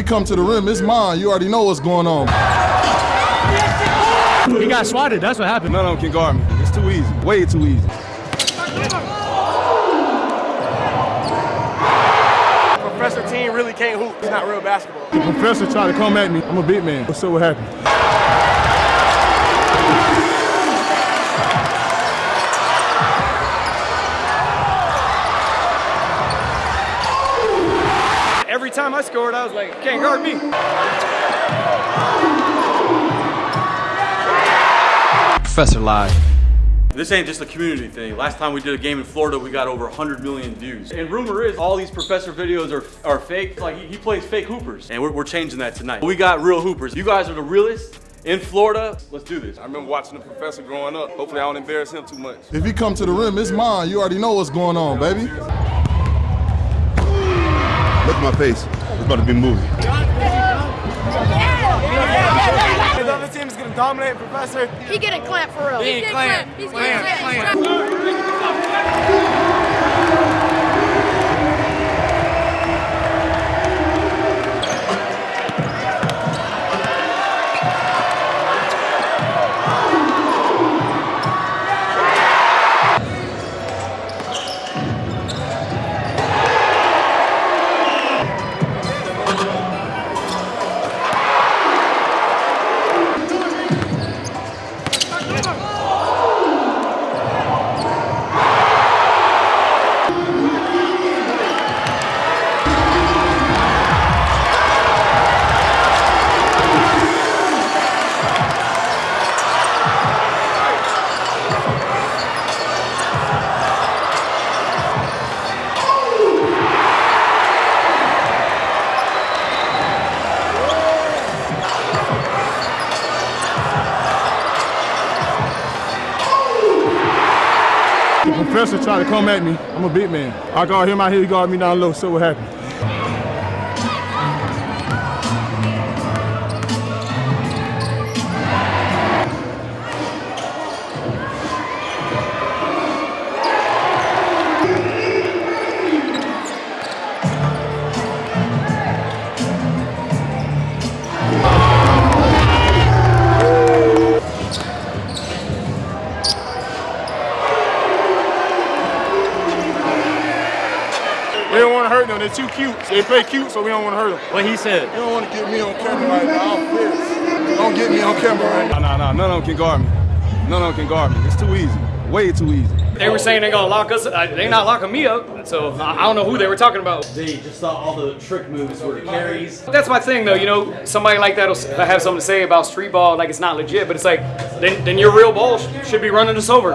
he come to the rim, it's mine. You already know what's going on. He got swatted. That's what happened. None of them can guard me. It's too easy. Way too easy. Professor Team really can't hoop. It's not real basketball. The professor tried to come at me. I'm a big man. Let's see what happened. Every time I scored, I was like, can't guard me. Professor Live. This ain't just a community thing. Last time we did a game in Florida, we got over 100 million views. And rumor is all these professor videos are, are fake. Like he, he plays fake hoopers. And we're, we're changing that tonight. We got real hoopers. You guys are the realest in Florida. Let's do this. I remember watching the professor growing up. Hopefully I don't embarrass him too much. If he come to the rim, it's mine. You already know what's going on, baby. Look my face. It's about to be a movie. The other team is gonna dominate Professor. He getting clamped for real. He's getting clamped. He's getting Clamp, clamped. The professor tried to come at me. I'm a big man. I guard him out here, he guard me down low. so what happened. Don't want to hurt them. They're too cute. They play cute, so we don't want to hurt them. What he said. You don't want to get me on camera right now. I'm pissed. Don't get me on camera right now. Nah, nah, nah. None of them can guard me. None of them can guard me. It's too easy. Way too easy. They were saying they're gonna lock us. uh, They not locking me up. So I I don't know who they were talking about. They just thought all the trick moves were carries. That's my thing, though. You know, somebody like that will have something to say about street ball, like it's not legit. But it's like, then, then your real ball sh- should be running us over.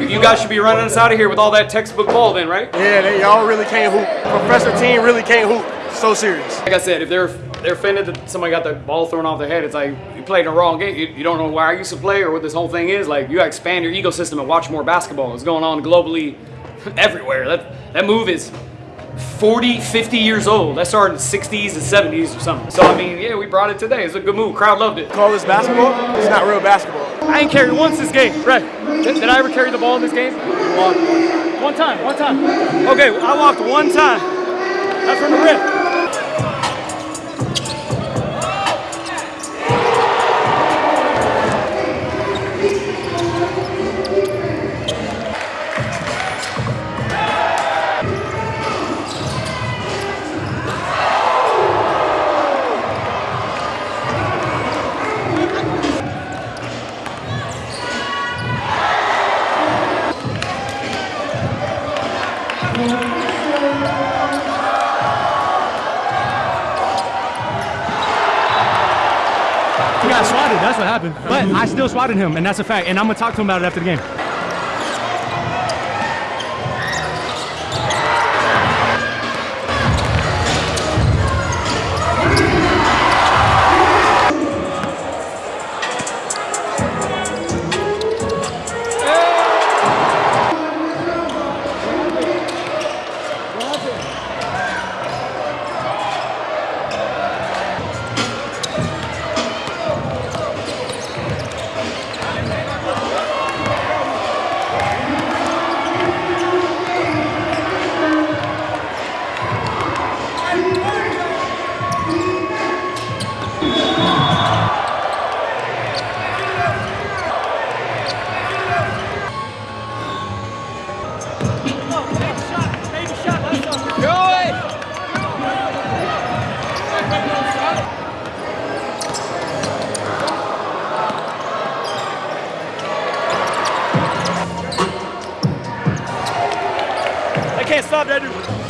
You, you guys should be running us out of here with all that textbook ball, then, right? Yeah, they, y'all really can't hoop. Professor Team really can't hoop. So serious. Like I said, if they're they're offended that somebody got the ball thrown off their head, it's like you played in the wrong game. You, you don't know where I used to play or what this whole thing is. Like you gotta expand your ecosystem and watch more basketball. It's going on globally, everywhere. That that move is 40, 50 years old. That started in the 60s and 70s or something. So I mean, yeah, we brought it today. It's a good move. Crowd loved it. Call this basketball? It's not real basketball. I ain't carried once this game. Right. Did, did I ever carry the ball in this game? One time. One time. Okay, I walked one time. That's from the rip. Swatted. That's what happened. But I still swatted him, and that's a fact. And I'm gonna talk to him about it after the game. Can't stop that dude.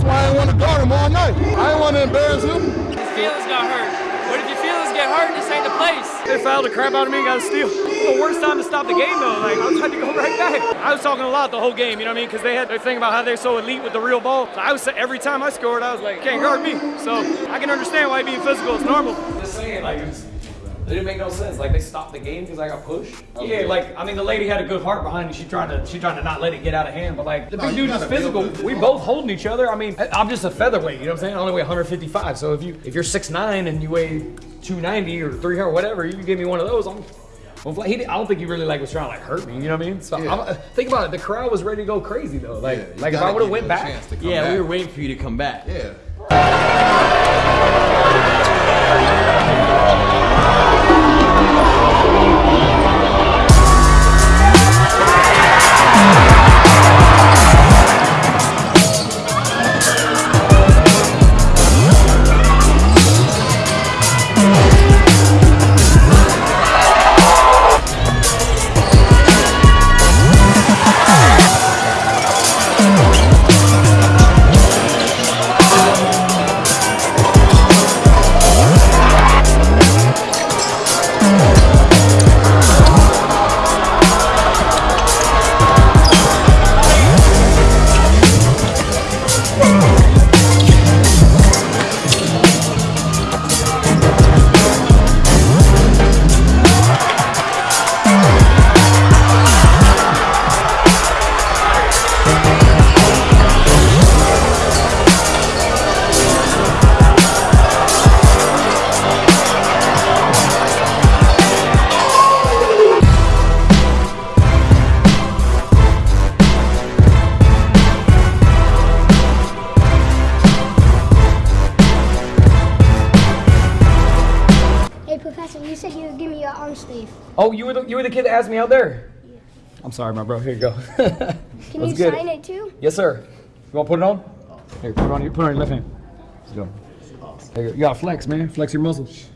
That's why I didn't want to guard him all night. I didn't want to embarrass him. His feelings got hurt. But if your feelings get hurt, this ain't the place. They fouled the crap out of me and got a steal. The worst time to stop the game though. Like I was trying to go right back. I was talking a lot the whole game. You know what I mean? Because they had their thing about how they're so elite with the real ball. So I was every time I scored, I was like, can't guard me. So I can understand why being physical is normal. Just saying, like. It didn't make no sense. Like they stopped the game because I got pushed. Oh, yeah, like I mean, the lady had a good heart behind it. She trying to, she trying to not let it get out of hand. But like the big dude is physical. We both holding each other. I mean, I- I'm just a featherweight. You know what I'm saying? I only weigh 155. So if you, if you're 6'9 and you weigh 290 or 300 or whatever, you can give me one of those. I'm. Well, he, did- I don't think he really like was trying to like hurt me. You know what I mean? So I'm, think about it. The crowd was ready to go crazy though. Like, Yeah, like if I would have went back. chance to come Yeah, back. we were waiting for you to come back. Yeah. Me your arm sleeve. Oh, you were the, you were the kid that asked me out there. I'm sorry, my bro. Here you go. Can Let's you get sign it too? Yes, sir. You want to put it on? Here, put it on your put it on your left hand. Let's go. There you, go. you got to flex, man. Flex your muscles.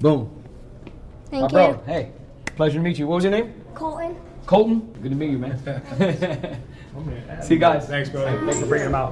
Boom. Thank my you. bro. Hey, pleasure to meet you. What was your name? Colton. Colton. Good to meet you, man. See you guys. Thanks, bro. Thanks for bringing him out.